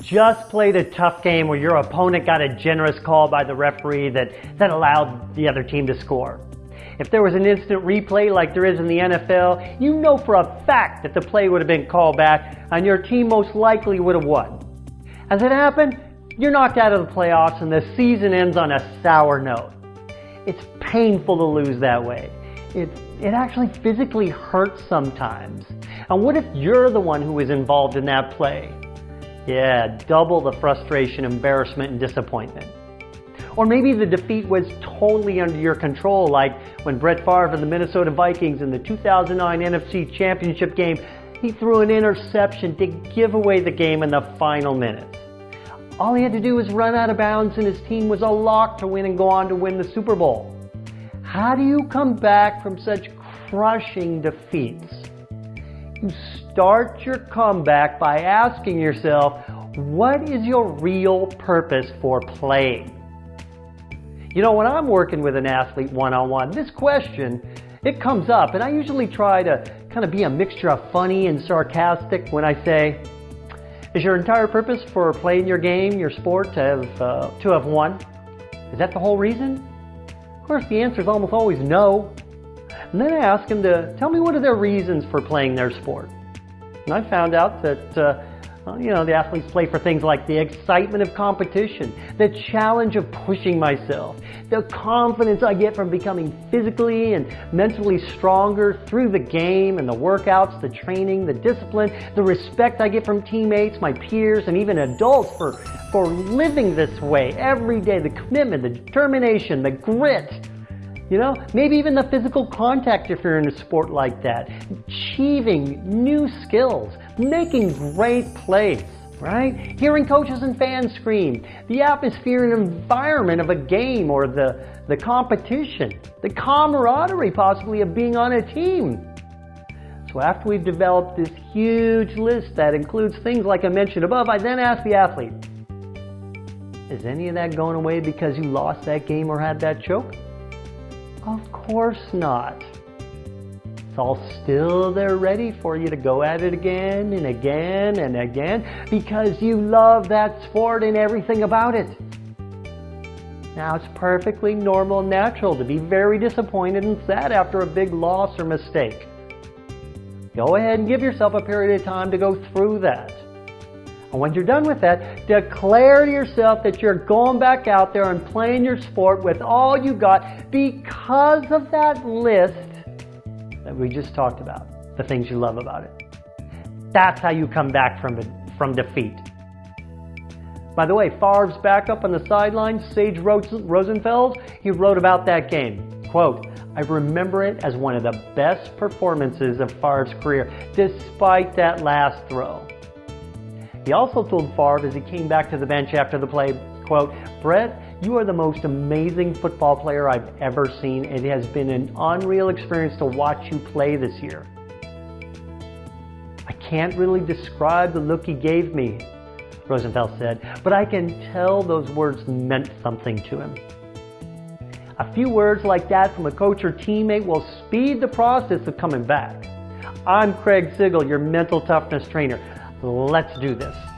just played a tough game where your opponent got a generous call by the referee that, that allowed the other team to score. If there was an instant replay like there is in the NFL, you know for a fact that the play would have been called back and your team most likely would have won. As it happened, you're knocked out of the playoffs and the season ends on a sour note. It's painful to lose that way. It, it actually physically hurts sometimes. And what if you're the one who was involved in that play? Yeah, double the frustration, embarrassment, and disappointment. Or maybe the defeat was totally under your control, like when Brett Favre of the Minnesota Vikings in the 2009 NFC Championship game, he threw an interception to give away the game in the final minutes. All he had to do was run out of bounds and his team was a lock to win and go on to win the Super Bowl. How do you come back from such crushing defeats? You start your comeback by asking yourself, what is your real purpose for playing? You know, when I'm working with an athlete one-on-one, this question, it comes up and I usually try to kind of be a mixture of funny and sarcastic when I say, is your entire purpose for playing your game, your sport, to have, uh, to have won? Is that the whole reason? Of course, the answer is almost always no. And then I ask them to tell me what are their reasons for playing their sport. And I found out that uh, you know, the athletes play for things like the excitement of competition, the challenge of pushing myself, the confidence I get from becoming physically and mentally stronger through the game and the workouts, the training, the discipline, the respect I get from teammates, my peers, and even adults for, for living this way every day, the commitment, the determination, the grit, you know, maybe even the physical contact if you're in a sport like that. Achieving new skills, making great plays, right? Hearing coaches and fans scream, the atmosphere and environment of a game or the, the competition, the camaraderie possibly of being on a team. So after we've developed this huge list that includes things like I mentioned above, I then ask the athlete, is any of that going away because you lost that game or had that choke? Of course not. It's all still there ready for you to go at it again and again and again because you love that sport and everything about it. Now, it's perfectly normal and natural to be very disappointed and sad after a big loss or mistake. Go ahead and give yourself a period of time to go through that. And when you're done with that, declare to yourself that you're going back out there and playing your sport with all you got because of that list that we just talked about, the things you love about it. That's how you come back from, from defeat. By the way, Favre's backup on the sidelines, Sage Rosenfels, he wrote about that game. Quote, I remember it as one of the best performances of Favre's career, despite that last throw. He also told Favre as he came back to the bench after the play, quote, Brett, you are the most amazing football player I've ever seen. It has been an unreal experience to watch you play this year. I can't really describe the look he gave me, Rosenfels said, but I can tell those words meant something to him. A few words like that from a coach or teammate will speed the process of coming back. I'm Craig Sigl, your mental toughness trainer. Let's do this.